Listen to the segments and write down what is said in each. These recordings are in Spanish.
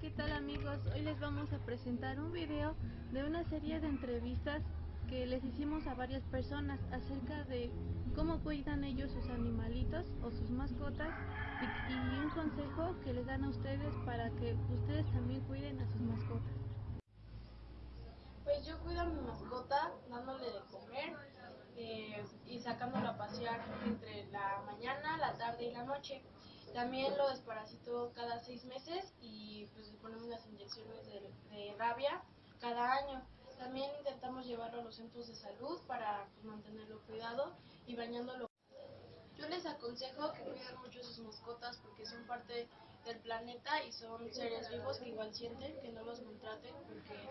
¿qué tal amigos? Hoy les vamos a presentar un video de una serie de entrevistas que les hicimos a varias personas acerca de cómo cuidan ellos sus animalitos o sus mascotas y, un consejo que les dan a ustedes para que ustedes también cuiden a sus mascotas. Pues yo cuido a mi mascota dándole de comer eh, y sacándolo a pasear entre la mañana, la tarde y la noche. También lo desparasito cada seis meses y pues le ponemos las inyecciones de, de rabia cada año. También intentamos llevarlo a los centros de salud para pues, mantenerlo cuidado y bañándolo. Yo les aconsejo que cuiden mucho sus mascotas porque son parte del planeta y son seres vivos que igual sienten, que no los maltraten porque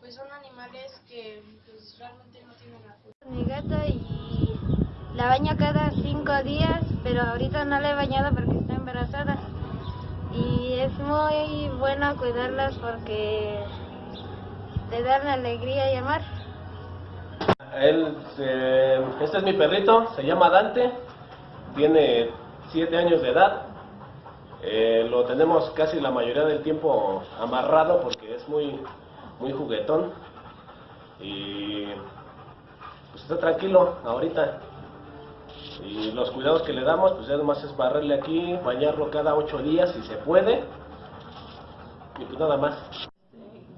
pues son animales que pues, realmente no tienen la culpa. Mi gata y la baño cada cinco días, pero ahorita no la he bañado. Y es muy bueno cuidarlas porque te dan alegría y amar. Él, eh, este es mi perrito, se llama Dante, tiene 7 años de edad. Eh, lo tenemos casi la mayoría del tiempo amarrado porque es muy, muy juguetón. Y pues está tranquilo ahorita. Y los cuidados que le damos, pues ya nomás es barrerle aquí, bañarlo cada 8 días si se puede. Y pues nada más.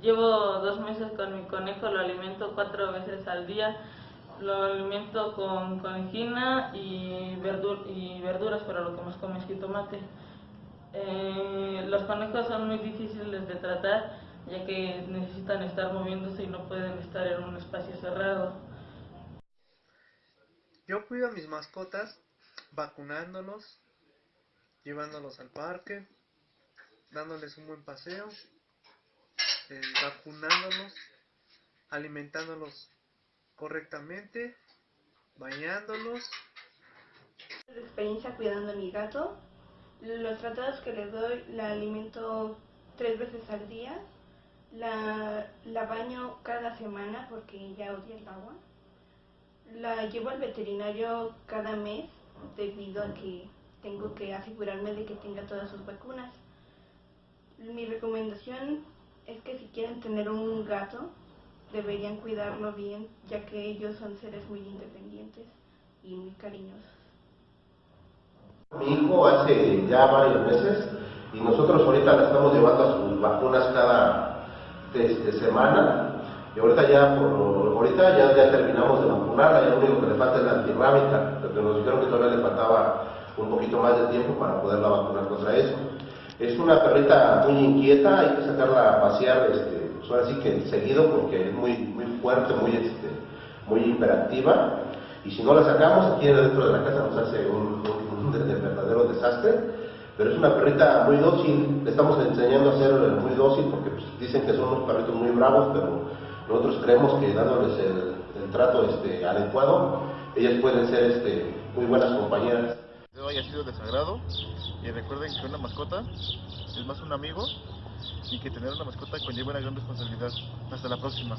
Llevo dos meses con mi conejo, lo alimento cuatro veces al día. Lo alimento con conejina y, verdur y verduras, pero lo que más come es jitomate. Eh, los conejos son muy difíciles de tratar, ya que necesitan estar moviéndose y no pueden estar en un espacio cerrado. Yo cuido a mis mascotas vacunándolos, llevándolos al parque, dándoles un buen paseo, eh, vacunándolos, alimentándolos correctamente, bañándolos. de experiencia cuidando a mi gato. Los tratados que le doy la alimento tres veces al día. La, la baño cada semana porque ya odia el agua. La llevo al veterinario cada mes debido a que tengo que asegurarme de que tenga todas sus vacunas. Mi recomendación es que si quieren tener un gato, deberían cuidarlo bien, ya que ellos son seres muy independientes y muy cariñosos. Mi hijo hace ya varios meses y nosotros ahorita le estamos llevando a sus vacunas cada este, semana y ahorita ya por, ahorita ya, ya terminamos de vacunarla, ya lo único que le falta es la antirrábica, porque nos dijeron que todavía le faltaba un poquito más de tiempo para poderla vacunar contra eso. Es una perrita muy inquieta, hay que sacarla a pasear, este, pues ahora sí que seguido porque es muy, muy fuerte, muy, este, muy hiperactiva. Y si no la sacamos, aquí dentro de la casa nos hace un, un, un de verdadero desastre. Pero es una perrita muy dócil, le estamos enseñando a ser muy dócil porque pues, dicen que son unos perritos muy bravos, pero nosotros creemos que dándoles el, trato este, adecuado, ellas pueden ser este, muy buenas compañeras. de hoy ha sido de sagrado y recuerden que una mascota es más un amigo y que tener una mascota conlleva una gran responsabilidad. Hasta la próxima.